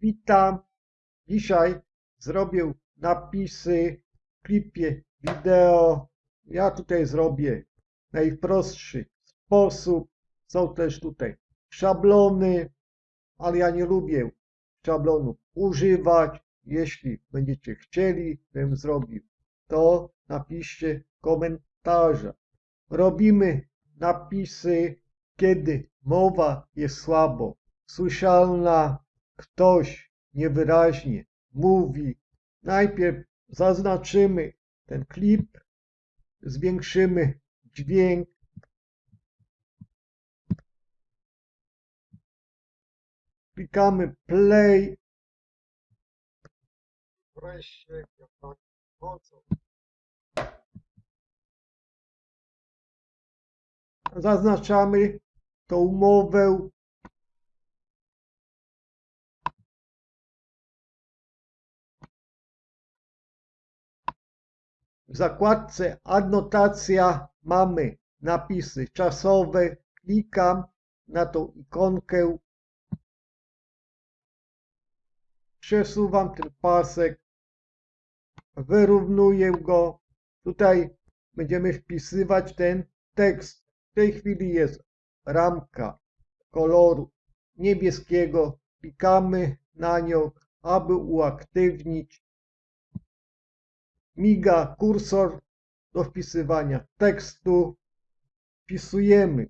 Witam. Dzisiaj zrobię napisy w klipie wideo. Ja tutaj zrobię najprostszy sposób. Są też tutaj szablony, ale ja nie lubię szablonów używać. Jeśli będziecie chcieli, bym zrobił, to napiszcie w komentarzach. Robimy napisy, kiedy mowa jest słabo słyszalna, ktoś niewyraźnie mówi. Najpierw zaznaczymy ten klip, zwiększymy dźwięk. Klikamy play. Wreszcie, jak tak mocno. Zaznaczamy tą umowę. W zakładce adnotacja mamy napisy czasowe. Klikam na tą ikonkę. Przesuwam ten pasek. Wyrównuję go. Tutaj będziemy wpisywać ten tekst. W tej chwili jest ramka koloru niebieskiego. Klikamy na nią, aby uaktywnić miga kursor do wpisywania tekstu. Wpisujemy.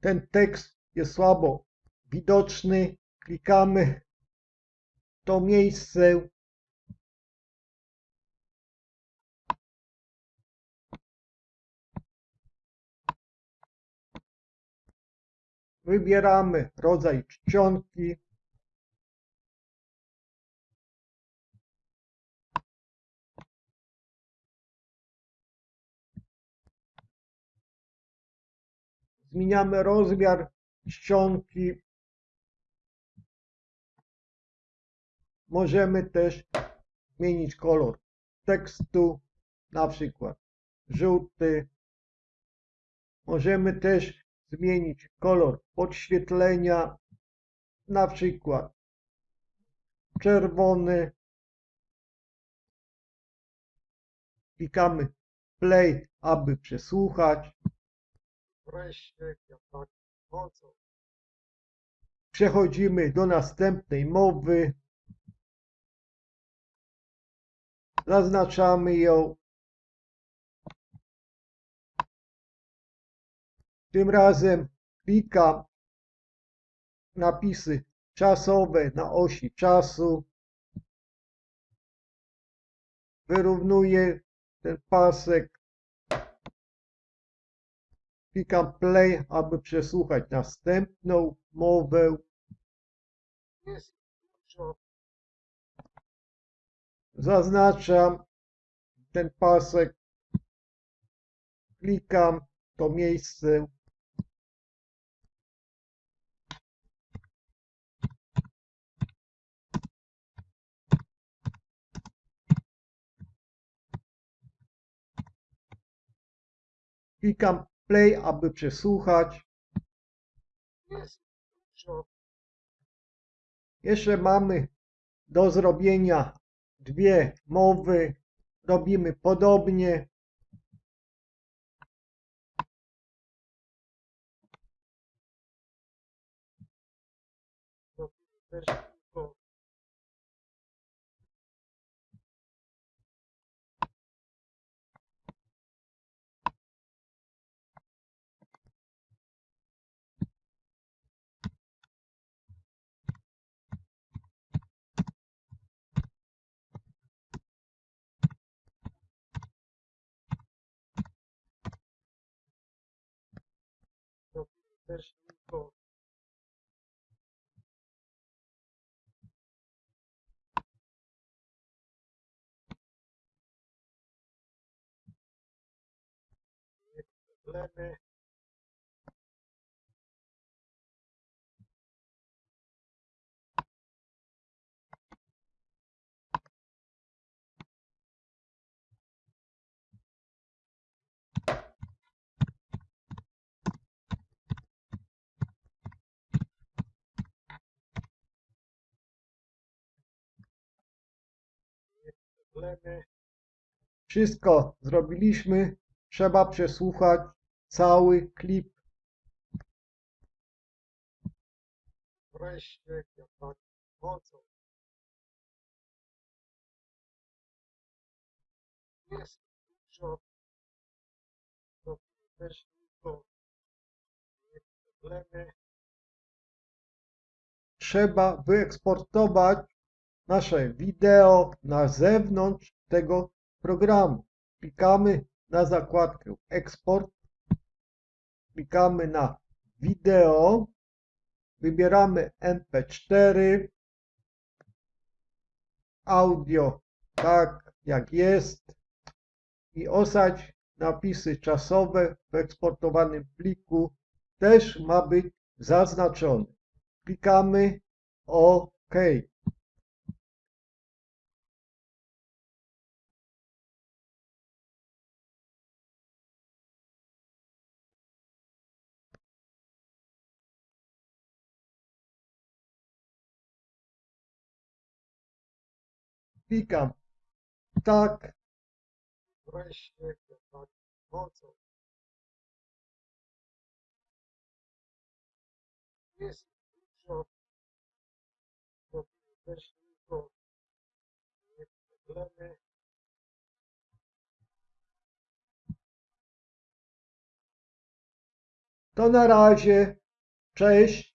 Ten tekst jest słabo widoczny. Klikamy to miejsce Wybieramy rodzaj czcionki. Zmieniamy rozmiar czcionki. Możemy też zmienić kolor tekstu, na przykład żółty. Możemy też zmienić kolor podświetlenia, na przykład czerwony. Klikamy play, aby przesłuchać. Tak. Przechodzimy do następnej mowy. Zaznaczamy ją. Tym razem klikam napisy czasowe na osi czasu. Wyrównuję ten pasek. Klikam play, aby przesłuchać następną mowę. Zaznaczam ten pasek. Klikam to miejsce. Klikam play, aby przesłuchać. Jeszcze mamy do zrobienia dwie mowy. Robimy podobnie. Też tylko problemy problemy. Wszystko zrobiliśmy. Trzeba przesłuchać cały klip. Wreszcie, mocą. Jest dużo. Też problemy. Trzeba wyeksportować nasze wideo na zewnątrz tego programu. Klikamy na zakładkę eksport, klikamy na wideo, wybieramy MP4, audio tak jak jest i osadź napisy czasowe w eksportowanym pliku też ma być zaznaczone. Klikamy OK. Klikam tak. Tak mocą. Jest dużo. To też tylko problemy. To na razie. Cześć.